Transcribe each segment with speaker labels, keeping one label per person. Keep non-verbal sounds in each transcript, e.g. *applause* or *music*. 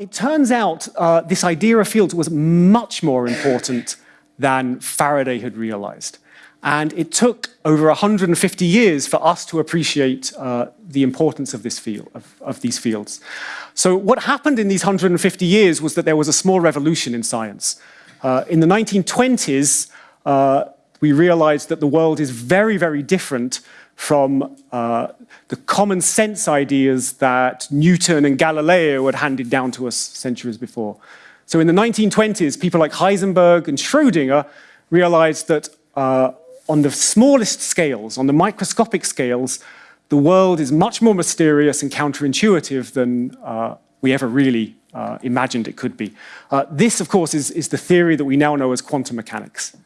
Speaker 1: it turns out uh, this idea of fields was much more important than Faraday had realized. And it took over 150 years for us to appreciate uh, the importance of, this field, of, of, these fields. So what happened in these 150 years was that there was a small revolution in science. Uh, in the 1920s, uh, we realized that the world is very, very different from uh, the common sense ideas that Newton and Galileo had handed down to us centuries before. So in the 1920s, people like Heisenberg and Schrödinger realized that uh, on the smallest scales, on the microscopic scales, the world is much more mysterious and counterintuitive than uh, we ever really uh, imagined it could be. Uh, this, of course, is, is the theory that we now know as quantum mechanics.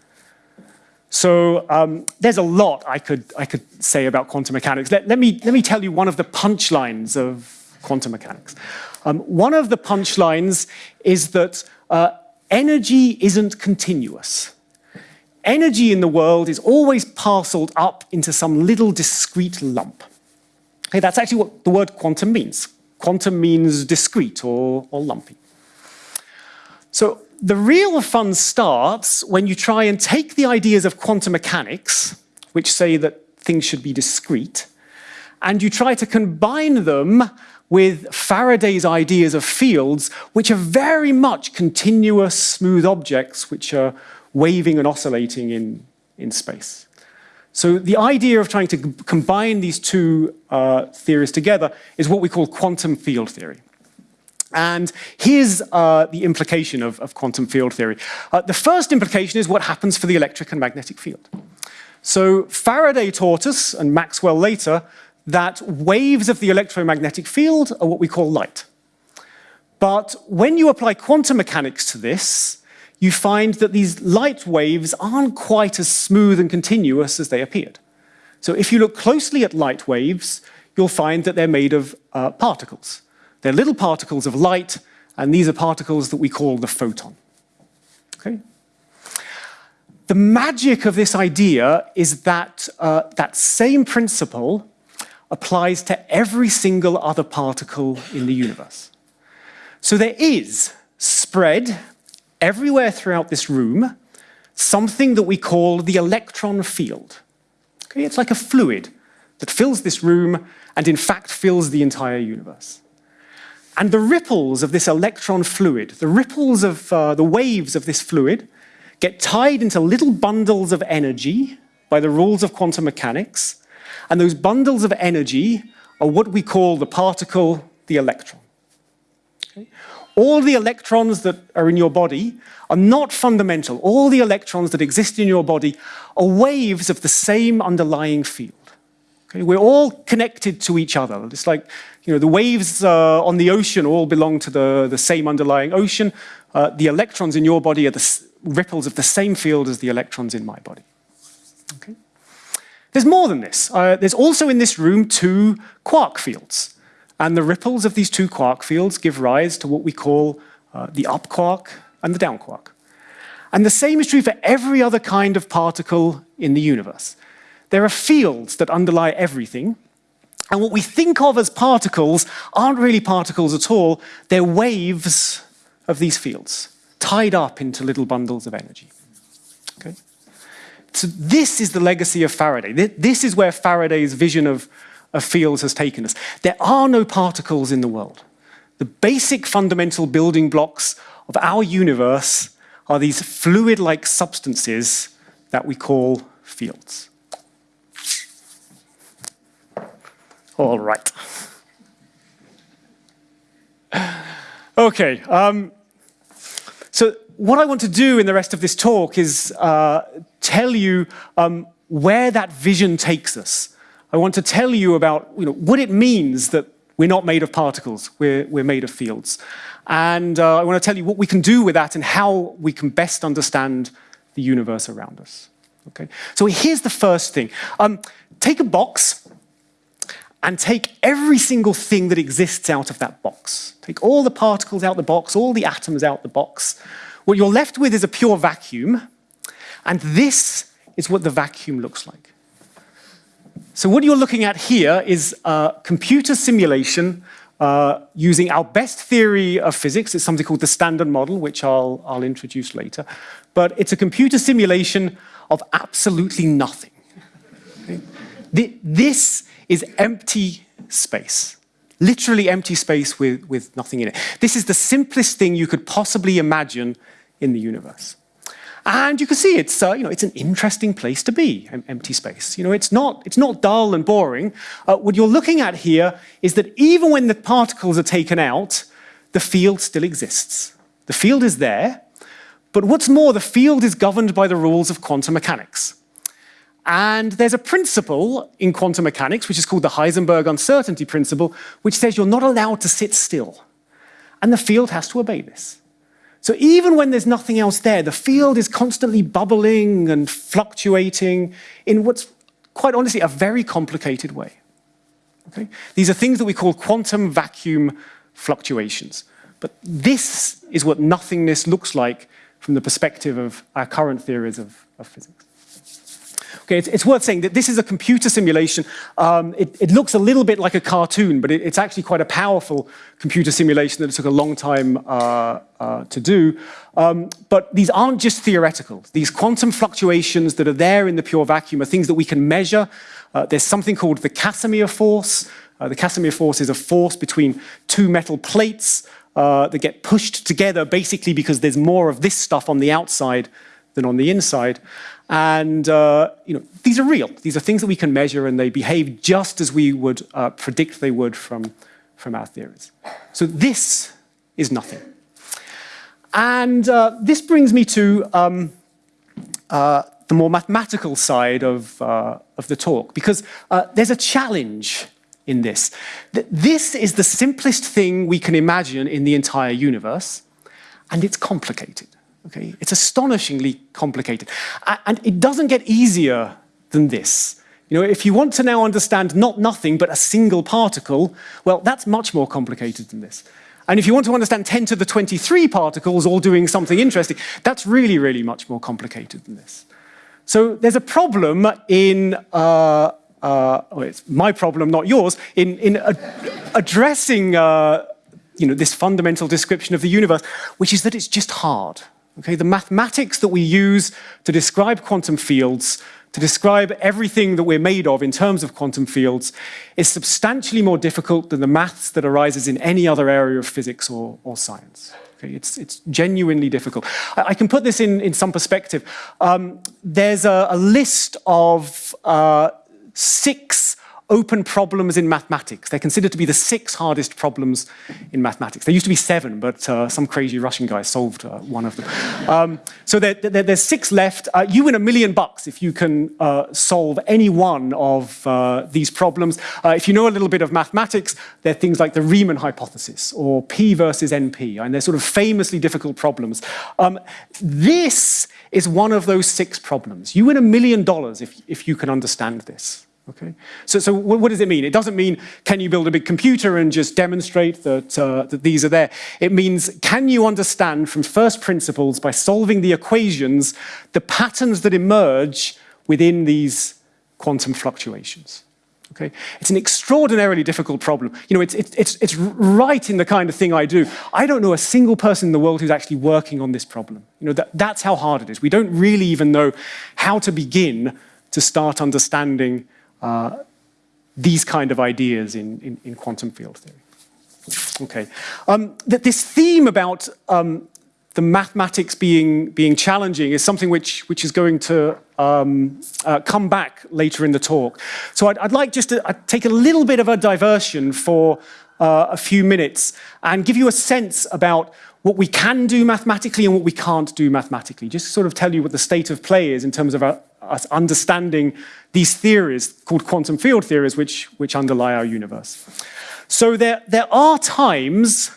Speaker 1: So um, there's a lot I could, I could say about quantum mechanics. Let, let, me, let me tell you one of the punchlines of quantum mechanics. Um, one of the punchlines is that uh, energy isn't continuous energy in the world is always parceled up into some little discrete lump. Okay, that's actually what the word quantum means. Quantum means discrete or, or lumpy. So the real fun starts when you try and take the ideas of quantum mechanics, which say that things should be discrete, and you try to combine them with Faraday's ideas of fields, which are very much continuous, smooth objects, which are waving and oscillating in, in space. So the idea of trying to combine these two uh, theories together is what we call quantum field theory. And here's uh, the implication of, of, quantum field theory. Uh, the first implication is what happens for the electric and magnetic field. So Faraday taught us, and Maxwell later, that waves of the electromagnetic field are what we call light. But when you apply quantum mechanics to this, you find that these light waves aren't quite as smooth and continuous as they appeared. So if you look closely at light waves, you'll find that they're made of uh, particles. They're little particles of light, and these are particles that we call the photon. Okay? The magic of this idea is that uh, that same principle applies to every single other particle in the universe. So there is spread everywhere throughout this room something that we call the electron field. Okay, it's like a fluid that fills this room and in fact fills the entire universe. And the ripples of this electron fluid, the ripples of uh, the waves of this fluid, get tied into little bundles of energy by the rules of quantum mechanics, and those bundles of energy are what we call the particle, the electron. Okay? all the electrons that are in your body are not fundamental. All the electrons that exist in your body are waves of the same underlying field. Okay? We're all connected to each other. It's like you know, the waves uh, on the ocean all belong to the, the same underlying ocean. Uh, the electrons in your body are the ripples of the same field as the electrons in my body. Okay? There's more than this. Uh, there's also in this room two quark fields. And the ripples of these two quark fields give rise to what we call uh, the up quark and the down quark. And the same is true for every other kind of particle in the universe. There are fields that underlie everything, and what we think of as particles aren't really particles at all, they're waves of these fields, tied up into little bundles of energy. Okay? So this is the legacy of Faraday. This is where Faraday's vision of of fields has taken us. There are no particles in the world. The basic fundamental building blocks of our universe are these fluid-like substances that we call fields. All right. Okay, um, so what I want to do in the rest of this talk is uh, tell you um, where that vision takes us. I want to tell you about you know, what it means that we're not made of particles, we're, we're made of fields. And uh, I want to tell you what we can do with that and how we can best understand the universe around us. Okay? So here's the first thing. Um, take a box and take every single thing that exists out of that box. Take all the particles out the box, all the atoms out the box. What you're left with is a pure vacuum, and this is what the vacuum looks like. So what you're looking at here is a computer simulation uh, using our best theory of physics. It's something called the Standard Model, which I'll, I'll introduce later. But it's a computer simulation of absolutely nothing. This is empty space literally empty space with, with nothing in it. This is the simplest thing you could possibly imagine in the universe. And you can see it's, uh, you know, it's an interesting place to be, empty space. You know, it's not, it's not dull and boring. Uh, what you're looking at here is that even when the particles are taken out, the field still exists. The field is there, but what's more, the field is governed by the rules of quantum mechanics. And there's a principle in quantum mechanics, which is called the Heisenberg uncertainty principle, which says you're not allowed to sit still. And the field has to obey this. So even when there's nothing else there, the field is constantly bubbling and fluctuating in what's, quite honestly, a very complicated way. Okay? These are things that we call quantum vacuum fluctuations. But this is what nothingness looks like from the perspective of our current theories of, of physics. Okay, it's, it's, worth saying that this is a computer simulation. Um, it, it, looks a little bit like a cartoon, but it, it's actually quite a powerful computer simulation that it took a long time uh, uh, to do. Um, but these aren't just theoretical. These quantum fluctuations that are there in the pure vacuum are things that we can measure. Uh, there's something called the Casimir force. Uh, the Casimir force is a force between two metal plates uh, that get pushed together basically because there's more of this stuff on the outside than on the inside. And uh, you know, these are real. These are things that we can measure and they behave just as we would uh, predict they would from, from our theories. So this is nothing. And uh, this brings me to um, uh, the more mathematical side of, uh, of the talk, because uh, there's a challenge in this. This is the simplest thing we can imagine in the entire universe, and it's complicated. Okay, it's astonishingly complicated. And it doesn't get easier than this. You know, if you want to now understand not nothing, but a single particle, well, that's much more complicated than this. And if you want to understand 10 to the 23 particles all doing something interesting, that's really, really much more complicated than this. So there's a problem in, uh, uh, well, it's my problem, not yours, in, in ad addressing uh, you know, this fundamental description of the universe, which is that it's just hard. Okay, the mathematics that we use to describe quantum fields, to describe everything that we're made of in terms of quantum fields, is substantially more difficult than the maths that arises in any other area of physics or, or science. Okay, it's, it's genuinely difficult. I, I, can put this in, in some perspective. Um, there's a, a, list of uh, six open problems in mathematics. They're considered to be the six hardest problems in mathematics. There used to be seven, but uh, some crazy Russian guy solved uh, one of them. Um, so there, there, there's six left. Uh, you win a million bucks if you can uh, solve any one of uh, these problems. Uh, if you know a little bit of mathematics, there are things like the Riemann hypothesis or P versus NP, and they're sort of famously difficult problems. Um, this is one of those six problems. You win a million dollars if, if you can understand this. Okay, so, so what does it mean? It doesn't mean can you build a big computer and just demonstrate that, uh, that these are there. It means can you understand from first principles by solving the equations the patterns that emerge within these quantum fluctuations. Okay, it's an extraordinarily difficult problem. You know, it's, it's, it's, it's right in the kind of thing I do. I don't know a single person in the world who's actually working on this problem. You know, that, that's how hard it is. We don't really even know how to begin to start understanding uh, these kind of ideas in, in, in quantum field theory. Okay, um, that this theme about um, the mathematics being being challenging is something which which is going to um, uh, come back later in the talk. So I'd, I'd like just to I'd take a little bit of a diversion for uh, a few minutes and give you a sense about what we can do mathematically and what we can't do mathematically. Just sort of tell you what the state of play is in terms of our, us understanding these theories called quantum field theories which, which underlie our universe. So there, there are times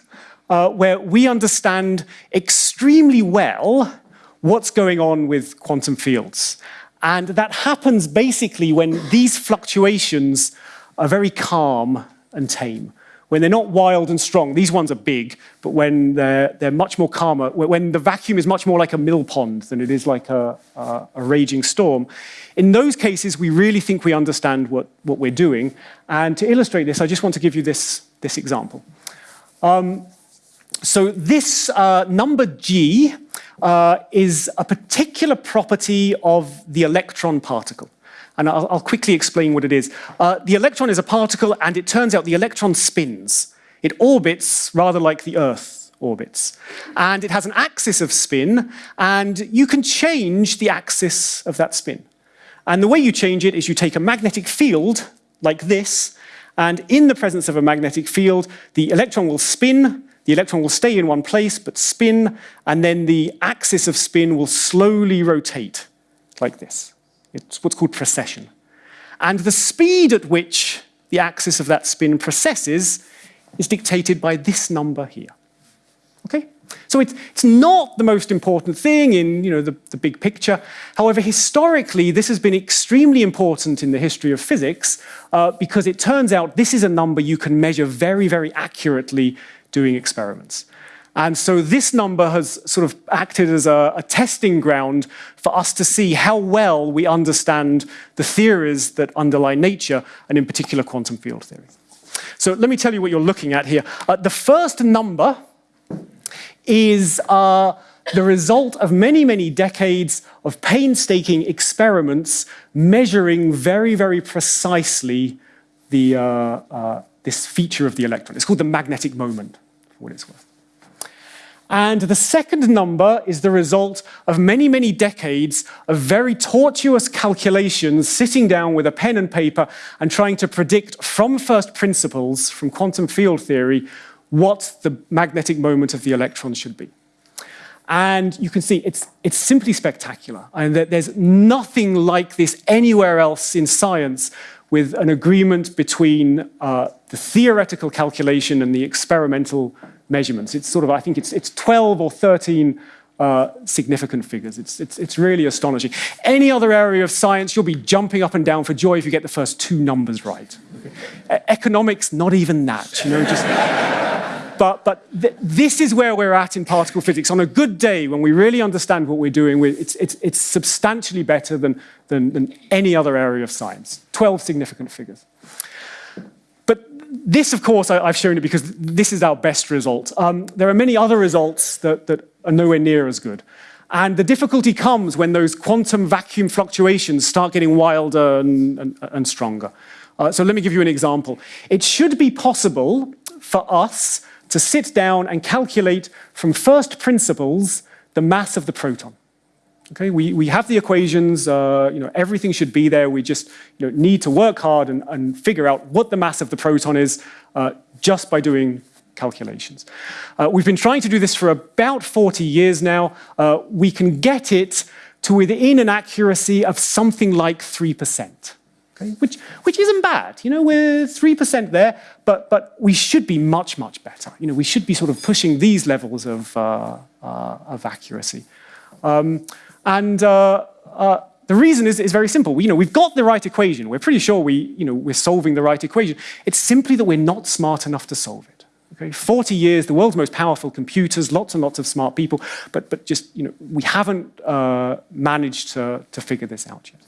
Speaker 1: uh, where we understand extremely well what's going on with quantum fields. And that happens basically when these fluctuations are very calm and tame, when they're not wild and strong, these ones are big, but when they're, they're much more calmer, when the vacuum is much more like a mill pond than it is like a, a, a raging storm, in those cases, we really think we understand what, what we're doing. And to illustrate this, I just want to give you this, this example. Um, so this uh, number G uh, is a particular property of the electron particle. And I'll, I'll quickly explain what it is. Uh, the electron is a particle, and it turns out the electron spins. It orbits rather like the Earth orbits. And it has an axis of spin, and you can change the axis of that spin. And the way you change it is you take a magnetic field, like this, and in the presence of a magnetic field, the electron will spin, the electron will stay in one place, but spin, and then the axis of spin will slowly rotate, like this. It's what's called precession. And the speed at which the axis of that spin precesses is dictated by this number here. Okay? So it's, it's not the most important thing in you know, the, the big picture. However, historically, this has been extremely important in the history of physics uh, because it turns out this is a number you can measure very, very accurately doing experiments. And so this number has sort of acted as a, a, testing ground for us to see how well we understand the theories that underlie nature, and in particular quantum field theory. So let me tell you what you're looking at here. Uh, the first number is uh, the result of many, many decades of painstaking experiments measuring very, very precisely the, uh, uh this feature of the electron. It's called the magnetic moment, for what it's worth. And the second number is the result of many, many decades of very tortuous calculations, sitting down with a pen and paper and trying to predict from first principles, from quantum field theory, what the magnetic moment of the electron should be. And you can see it's, it's simply spectacular. And that there's nothing like this anywhere else in science with an agreement between uh, the theoretical calculation and the experimental measurements. It's sort of, I think it's, it's 12 or 13 uh, significant figures. It's, it's, it's really astonishing. Any other area of science, you'll be jumping up and down for joy if you get the first two numbers right. Economics, not even that, you know, just... but, but th this is where we're at in particle physics. On a good day, when we really understand what we're doing, it's, it's, it's substantially better than, than, than any other area of science. 12 significant figures this, of course, I, have shown it because this is our best result. Um, there are many other results that, that are nowhere near as good. And the difficulty comes when those quantum vacuum fluctuations start getting wilder and, and, and stronger. Uh, so let me give you an example. It should be possible for us to sit down and calculate from first principles the mass of the proton. Okay, we, we have the equations, uh, you know, everything should be there. We just you know, need to work hard and, and figure out what the mass of the proton is uh, just by doing calculations. Uh, we've been trying to do this for about 40 years now. Uh, we can get it to within an accuracy of something like 3%. Okay, which, which isn't bad. You know, we're 3% there, but, but we should be much, much better. You know, we should be sort of pushing these levels of, uh, uh, of accuracy. Um, and uh, uh, the reason is, is very simple. You know, we've got the right equation. We're pretty sure we, you know, we're solving the right equation. It's simply that we're not smart enough to solve it. Okay? 40 years, the world's most powerful computers, lots and lots of smart people, but, but just, you know, we haven't uh, managed to, to figure this out yet.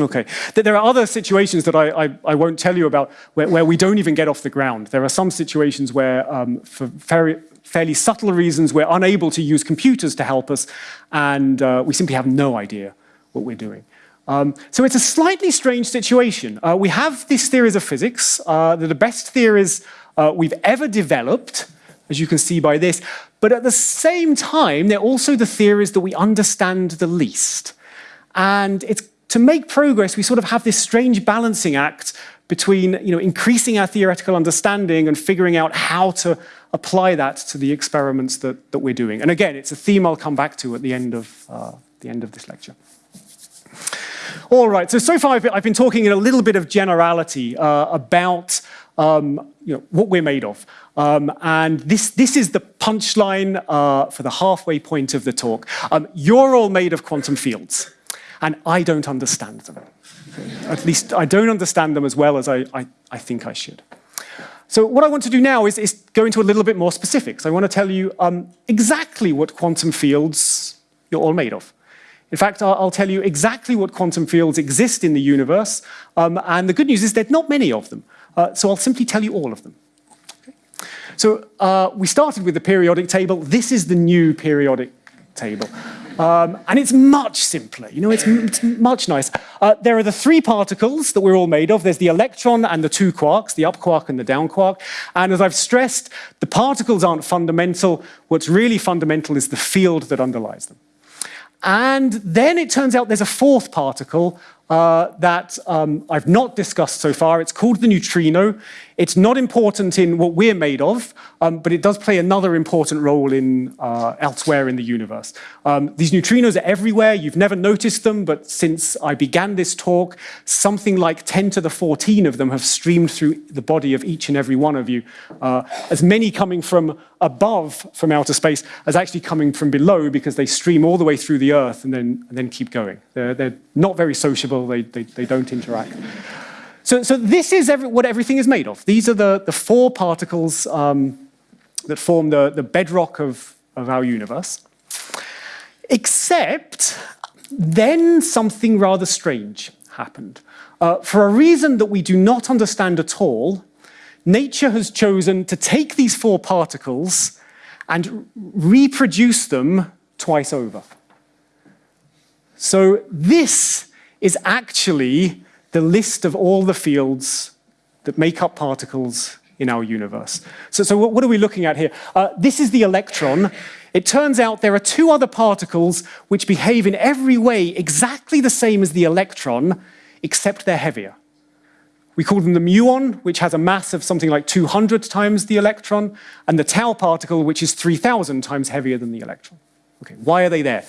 Speaker 1: Okay, there are other situations that I, I, I won't tell you about where, where, we don't even get off the ground. There are some situations where, um, for very, fairly subtle reasons, we're unable to use computers to help us, and uh, we simply have no idea what we're doing. Um, so it's a slightly strange situation. Uh, we have these theories of physics. Uh, they're the best theories uh, we've ever developed, as you can see by this, but at the same time, they're also the theories that we understand the least. And it's to make progress, we sort of have this strange balancing act between you know, increasing our theoretical understanding and figuring out how to apply that to the experiments that, that we're doing. And again, it's a theme I'll come back to at the end of, uh, the end of this lecture. All right, so so far I've been, I've been talking in a little bit of generality uh, about um, you know, what we're made of. Um, and this, this is the punchline uh, for the halfway point of the talk. Um, you're all made of quantum fields and I don't understand them. At least I don't understand them as well as I, I, I think I should. So what I want to do now is, is go into a little bit more specifics. I want to tell you um, exactly what quantum fields you're all made of. In fact, I'll, I'll, tell you exactly what quantum fields exist in the universe, um, and the good news is there's not many of them. Uh, so I'll simply tell you all of them. Okay. So uh, we started with the periodic table. This is the new periodic table. Um, and it's much simpler, you know, it's, it's much nicer. Uh, there are the three particles that we're all made of. There's the electron and the two quarks, the up quark and the down quark. And as I've stressed, the particles aren't fundamental. What's really fundamental is the field that underlies them. And then it turns out there's a fourth particle uh, that um, I've not discussed so far. It's called the neutrino. It's not important in what we're made of, um, but it does play another important role in uh, elsewhere in the universe. Um, these neutrinos are everywhere. You've never noticed them, but since I began this talk, something like 10 to the 14 of them have streamed through the body of each and every one of you. Uh, as many coming from above from outer space as actually coming from below because they stream all the way through the Earth and then, and then keep going. They're, they're not very sociable. They, they, they don't interact. So, so this is every, what everything is made of. These are the, the four particles um, that form the, the bedrock of, of our universe. Except then something rather strange happened. Uh, for a reason that we do not understand at all, nature has chosen to take these four particles and reproduce them twice over. So this is actually the list of all the fields that make up particles in our universe. So, so what are we looking at here? Uh, this is the electron. It turns out there are two other particles which behave in every way exactly the same as the electron, except they're heavier. We call them the muon, which has a mass of something like 200 times the electron, and the tau particle, which is 3,000 times heavier than the electron. Okay, why are they there?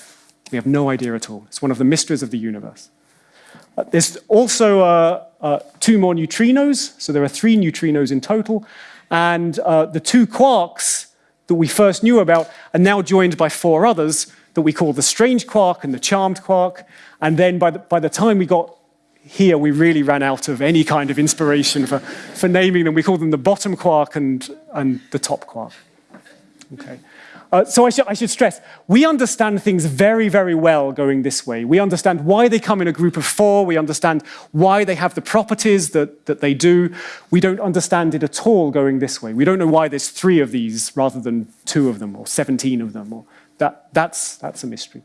Speaker 1: We have no idea at all. It's one of the mysteries of the universe. Uh, there's also uh, uh, two more neutrinos, so there are three neutrinos in total, and uh, the two quarks that we first knew about are now joined by four others that we call the strange quark and the charmed quark, and then by the, by the time we got here, we really ran out of any kind of inspiration for, for naming them. We call them the bottom quark and, and the top quark. Okay. Uh, so I, sh I should stress, we understand things very, very well going this way. We understand why they come in a group of four. We understand why they have the properties that, that they do. We don't understand it at all going this way. We don't know why there's three of these rather than two of them or 17 of them. Or that, that's, that's a mystery.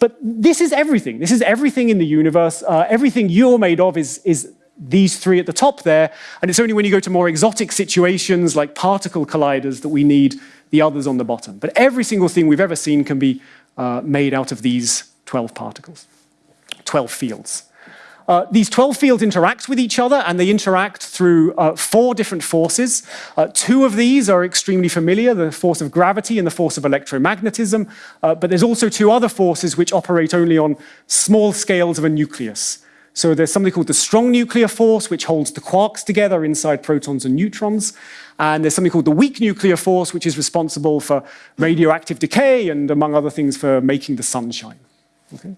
Speaker 1: But this is everything. This is everything in the universe. Uh, everything you're made of is, is these three at the top there. And it's only when you go to more exotic situations like particle colliders that we need the others on the bottom. But every single thing we've ever seen can be uh, made out of these 12 particles, 12 fields. Uh, these 12 fields interact with each other and they interact through uh, four different forces. Uh, two of these are extremely familiar, the force of gravity and the force of electromagnetism, uh, but there's also two other forces which operate only on small scales of a nucleus. So there's something called the strong nuclear force, which holds the quarks together inside protons and neutrons. And there's something called the weak nuclear force, which is responsible for radioactive decay and, among other things, for making the sun shine. Okay?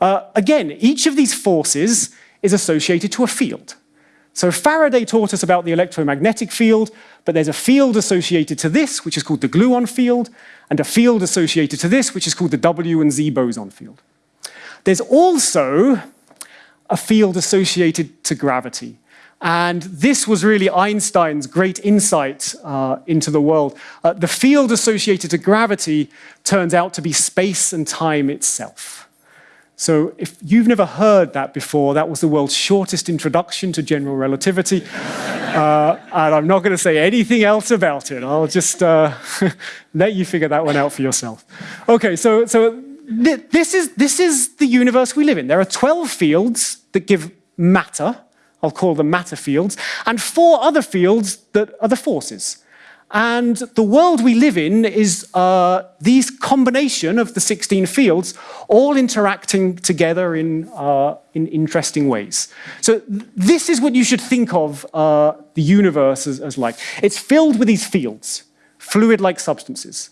Speaker 1: Uh, again, each of these forces is associated to a field. So Faraday taught us about the electromagnetic field, but there's a field associated to this, which is called the gluon field, and a field associated to this, which is called the W and Z boson field. There's also a field associated to gravity. And this was really Einstein's great insight uh, into the world. Uh, the field associated to gravity turns out to be space and time itself. So if you've never heard that before, that was the world's shortest introduction to general relativity. *laughs* Uh, and I'm not going to say anything else about it. I'll just uh, *laughs* let you figure that one out for yourself. Okay, so, so th this, is, this is the universe we live in. There are 12 fields that give matter, I'll call them matter fields, and four other fields that are the forces. And the world we live in is uh, these combination of the 16 fields all interacting together in, uh, in interesting ways. So this is what you should think of uh, the universe as, as like. It's filled with these fields, fluid-like substances.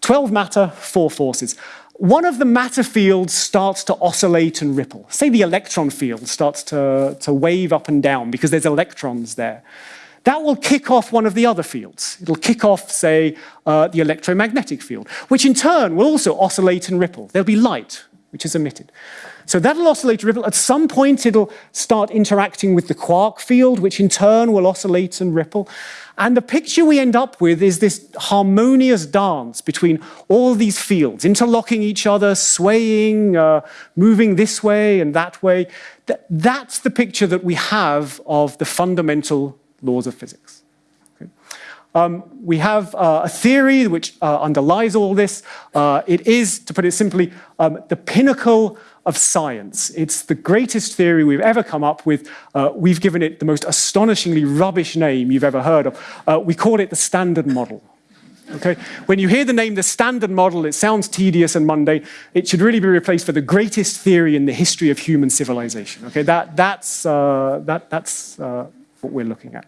Speaker 1: 12 matter, four forces one of the matter fields starts to oscillate and ripple. Say the electron field starts to, to wave up and down because there's electrons there that will kick off one of the other fields. It'll kick off, say, uh, the electromagnetic field, which in turn will also oscillate and ripple. There'll be light, which is emitted. So that'll oscillate ripple. At some point, it'll start interacting with the quark field, which in turn will oscillate and ripple. And the picture we end up with is this harmonious dance between all these fields, interlocking each other, swaying, uh, moving this way and that way. Th that's the picture that we have of the fundamental laws of physics. Um, we have uh, a theory which uh, underlies all this. Uh, it is, to put it simply, um, the pinnacle of science. It's the greatest theory we've ever come up with. Uh, we've given it the most astonishingly rubbish name you've ever heard of. Uh, we call it the Standard Model. Okay? When you hear the name the Standard Model, it sounds tedious and mundane. It should really be replaced for the greatest theory in the history of human civilization. Okay? That, that's, uh, that, that's what we're looking at.